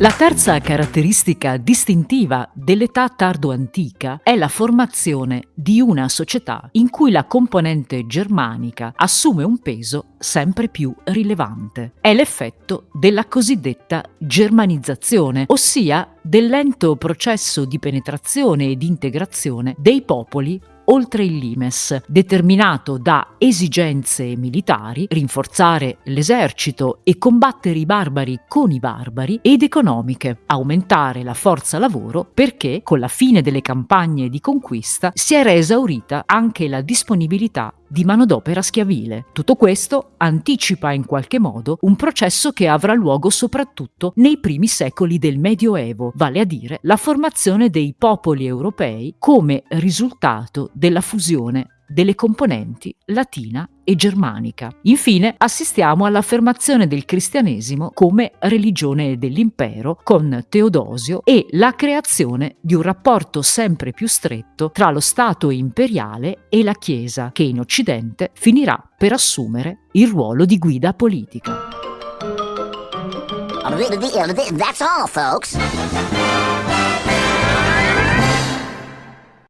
La terza caratteristica distintiva dell'età tardo-antica è la formazione di una società in cui la componente germanica assume un peso sempre più rilevante. È l'effetto della cosiddetta germanizzazione, ossia del lento processo di penetrazione e di integrazione dei popoli oltre il limes, determinato da esigenze militari, rinforzare l'esercito e combattere i barbari con i barbari, ed economiche, aumentare la forza lavoro perché con la fine delle campagne di conquista si era esaurita anche la disponibilità di manodopera schiavile. Tutto questo anticipa in qualche modo un processo che avrà luogo soprattutto nei primi secoli del Medioevo, vale a dire la formazione dei popoli europei come risultato della fusione delle componenti latina e germanica. Infine assistiamo all'affermazione del cristianesimo come religione dell'impero con Teodosio e la creazione di un rapporto sempre più stretto tra lo Stato imperiale e la Chiesa che in Occidente finirà per assumere il ruolo di guida politica. That's all, folks.